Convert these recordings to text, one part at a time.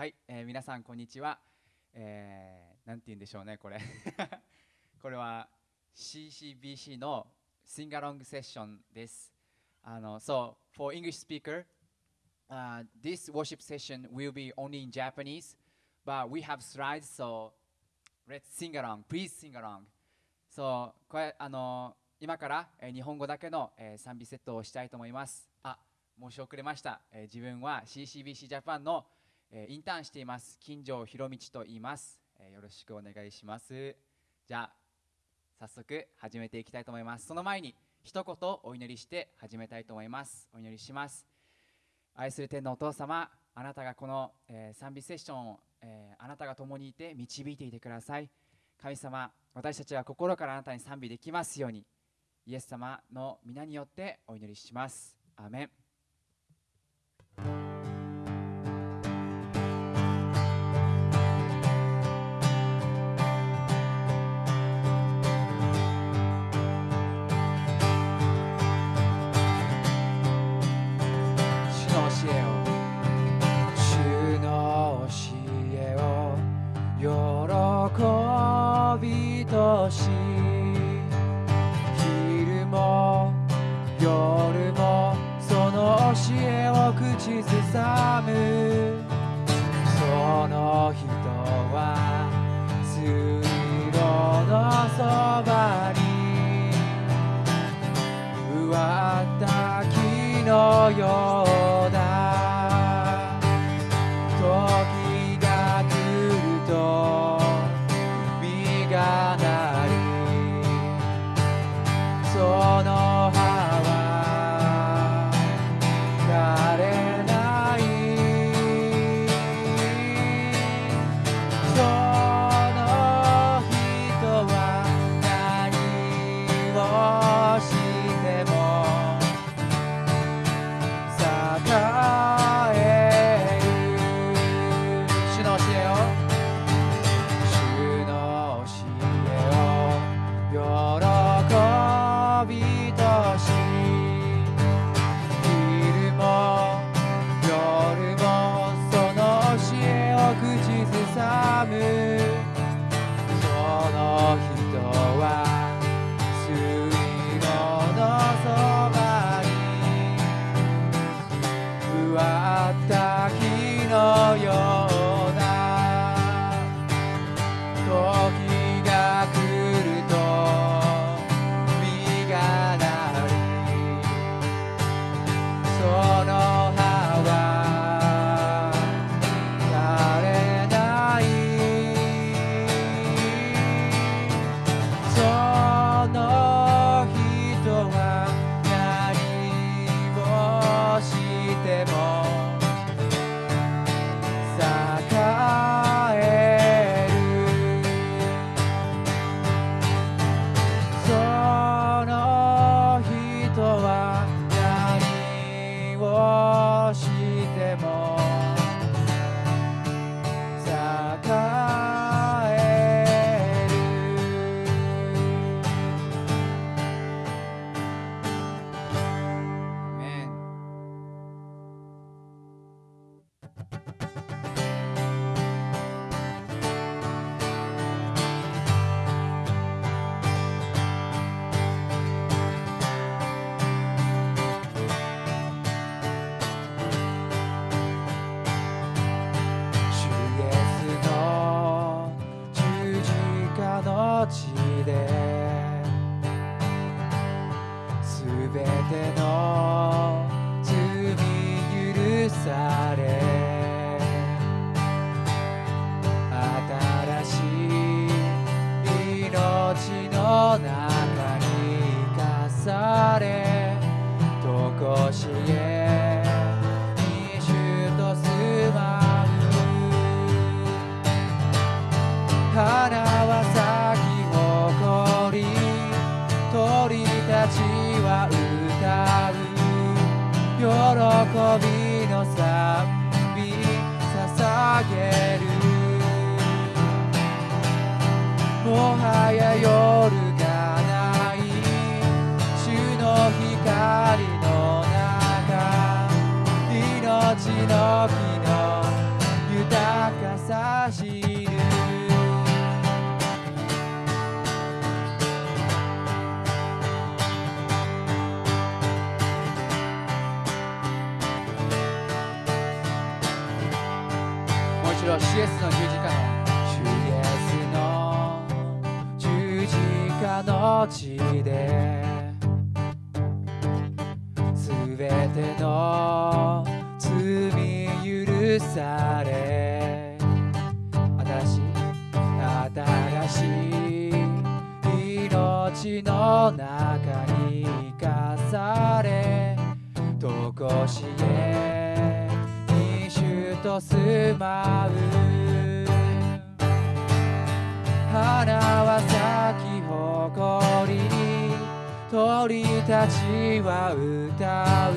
はい、えー皆さんこんにちは。えー、なんて言うんでしょうね、これ。これは CCBC の Sing Along Session です。あの、so, for English speaker, uh, this worship session will be only in Japanese, but we have slides, so let's sing along. Please sing along. そう、これ、あの、今から、えー日本語だけの、えー賛美セットをしたいと思います。あ、申し遅れました。えー自分は CCBC ジャパンの、えーインターンしています。金城博道と言います、えーよろしくお願いします。じゃあ、早速始めていきたいと思います。その前に一言お祈りして始めたいと思います。お祈りします。愛する天のお父様、あなたがこの、えー賛美セッションを、えーあなたが共にいて導いていてください。神様、私たちは心からあなたに賛美できますように、イエス様の皆によってお祈りします。アメン。しろ CS の十字架の CS の十字架の地で全ての罪許され。新しい新しい命の中に生かされ。とこしえと住まう花は咲き誇り鳥たちは歌う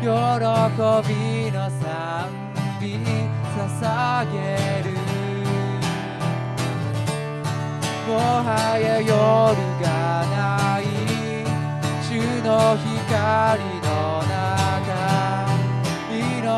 喜びの賛美捧げるもはや夜がない主の光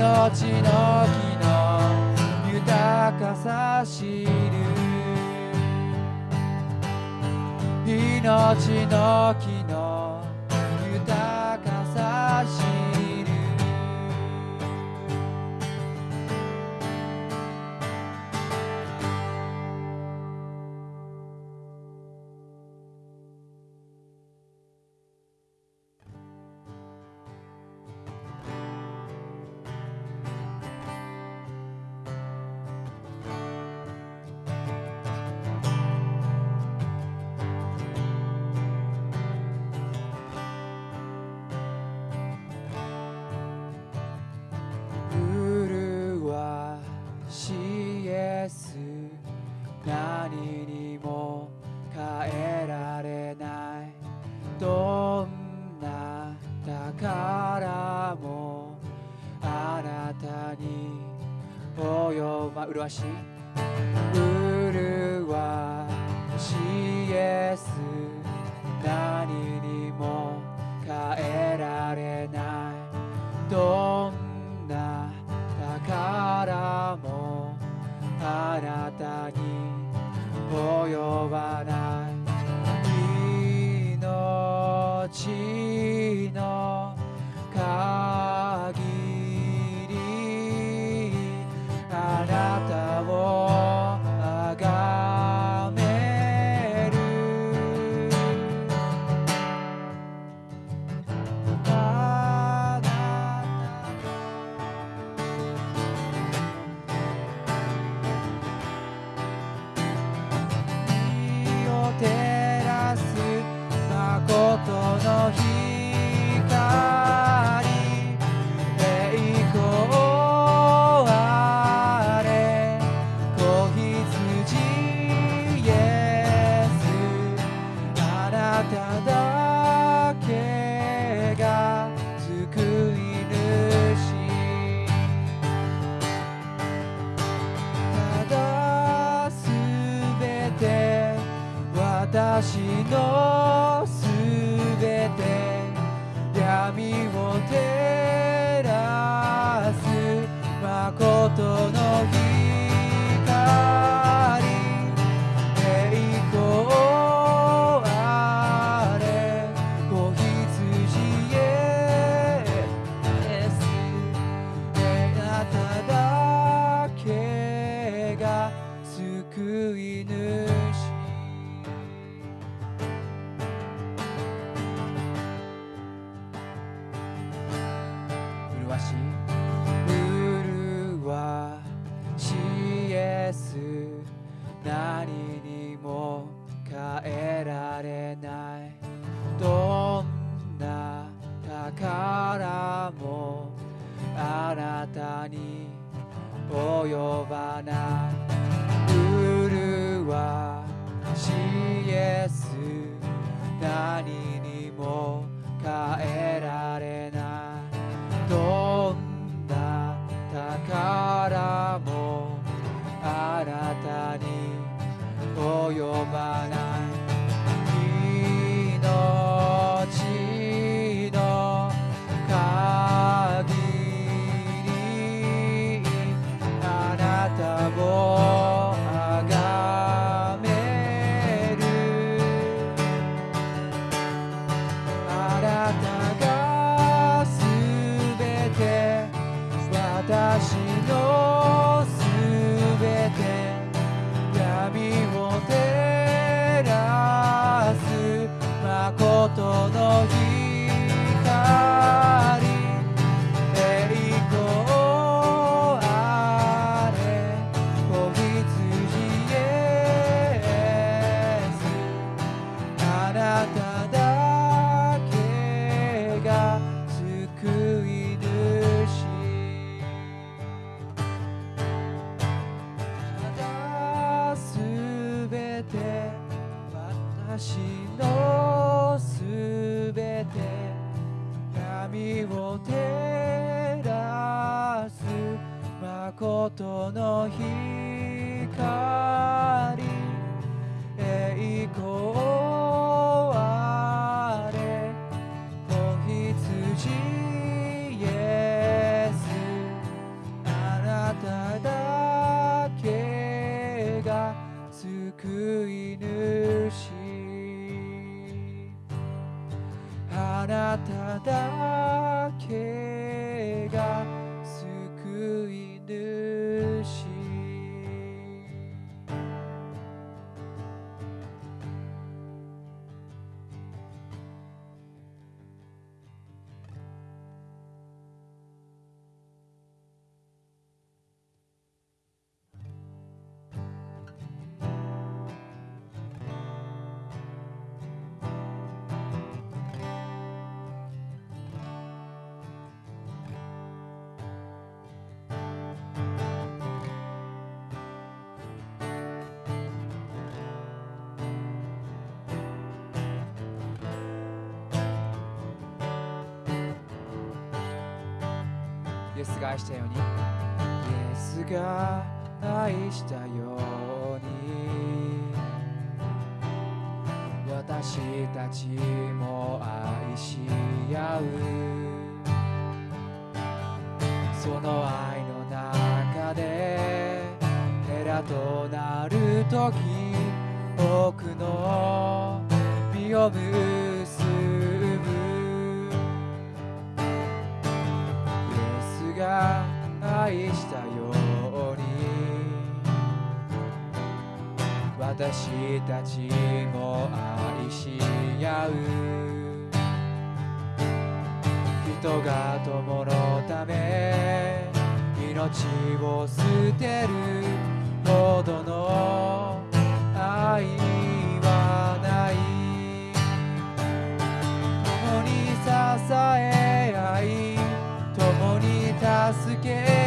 の木の豊かさ知る。命の木麗しい。麗しイエス何にも変えられない。どんな宝もあなたに及ばない。命。麗なただけが救い主イエスが愛したように。イエスが愛したように。私たちも愛し合う。その愛の中でヘラとなる時多くの実を結ぶ。私たちも愛し合う。人が友のため命を捨てる。ほどの愛はない。共に支え合い共に助け合う。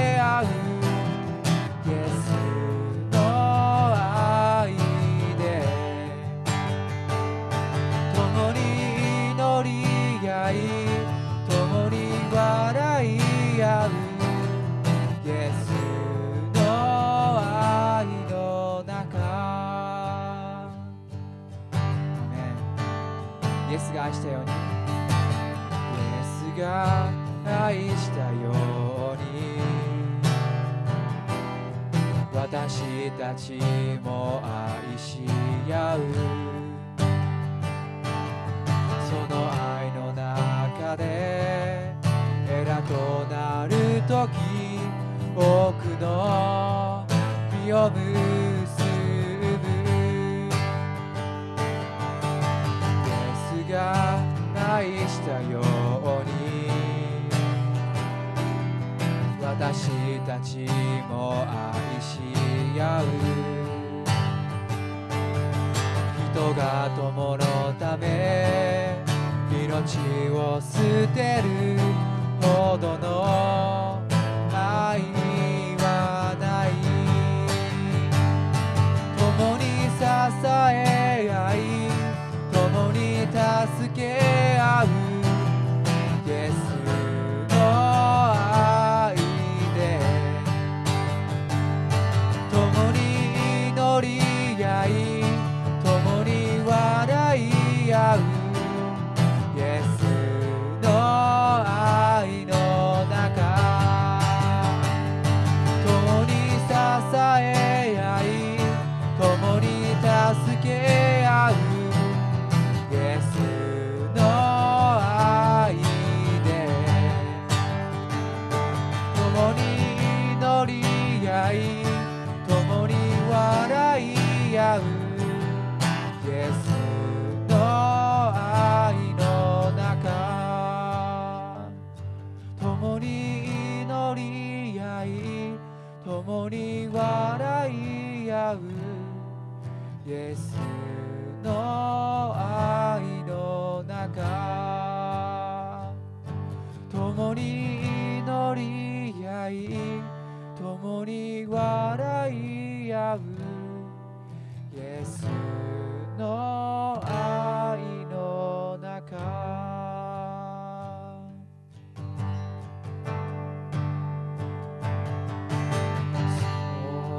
イエスが愛したように。イエスが愛したように。私たちも愛し合う。その愛の中でエラとなる時多くの実を結ぶ。が愛したように私たちも愛し合う人が友のため命を捨てるほどの愛はない共に支えイスの愛の中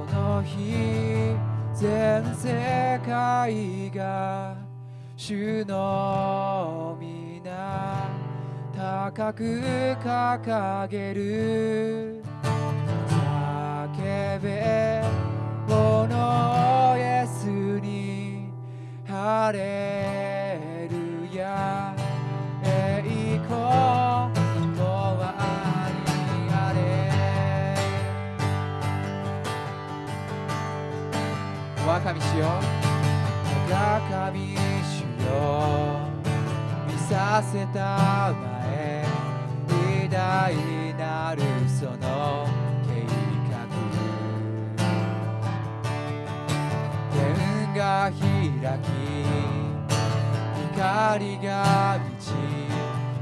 その日全世界が主の皆高く掲げる。叫べハレルヤ栄光わ若みしよう。わかみしよう。見させたまえ。偉大なるその計画。天が開き光が満ち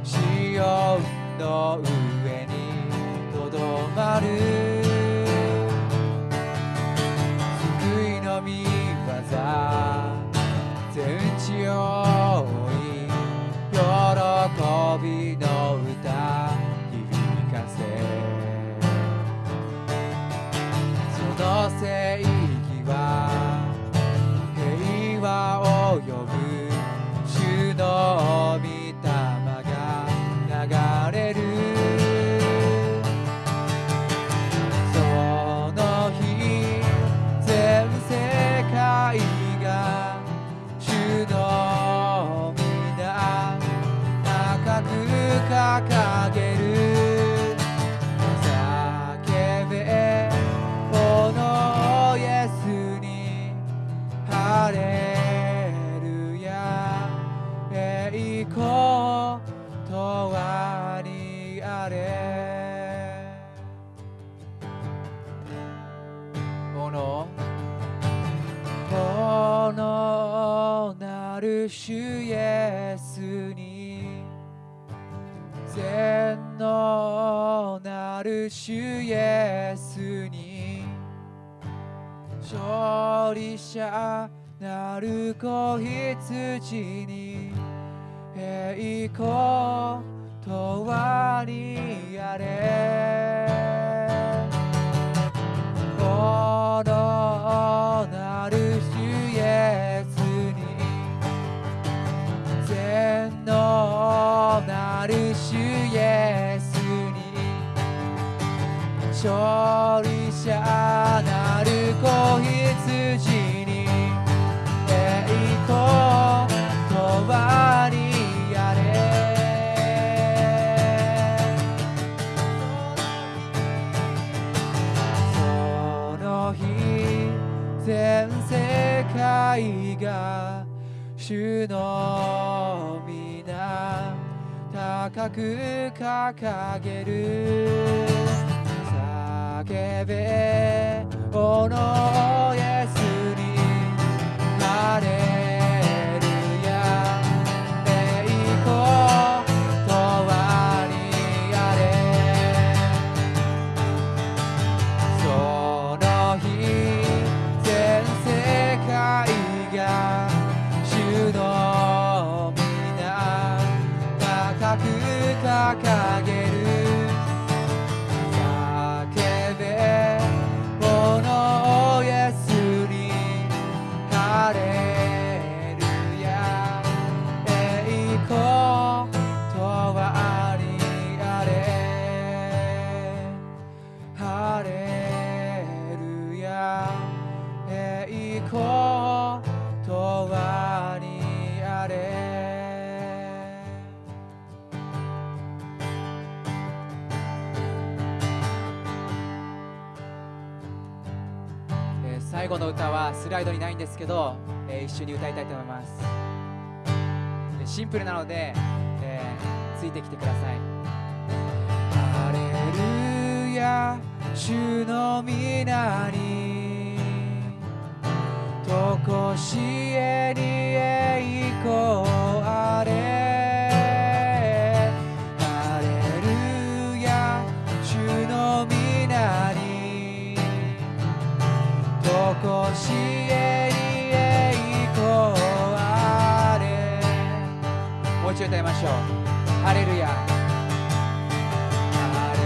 シオンの上にとどまる。救いの御業全地を追い喜びの歌響かせ。その正義はる主イエスに全能なる主イエスに勝利者なる子羊に栄光とはにあれ。この全能なる主イエスに勝利者なる子羊。く掲げる。叫べおのイエスにハレ最後の歌はスライドにないんですけど、えー一緒に歌いたいと思います。えシンプルなので、えーついてきてください。ハレルヤ主の皆にとこしえに栄光あれ。とこしえに栄光あれ。もう一度歌いましょう。ハレルヤ。ハレ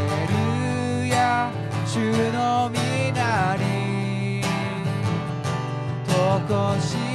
ルヤ。主の皆に。とこし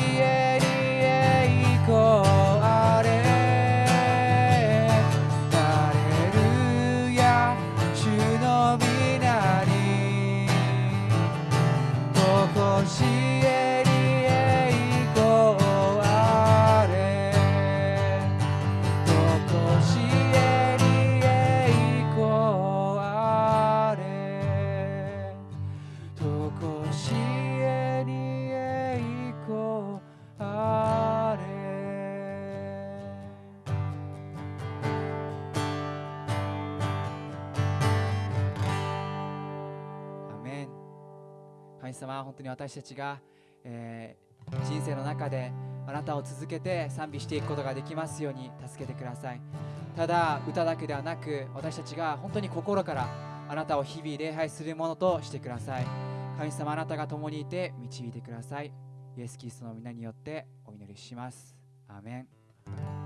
神様本当に私たちが、えー人生の中であなたを続けて賛美していくことができますように助けてください。ただ歌だけではなく私たちが本当に心からあなたを日々礼拝するものとしてください。神様あなたが共にいて導いてください。イエス・キリストの皆によってお祈りします。アーメン。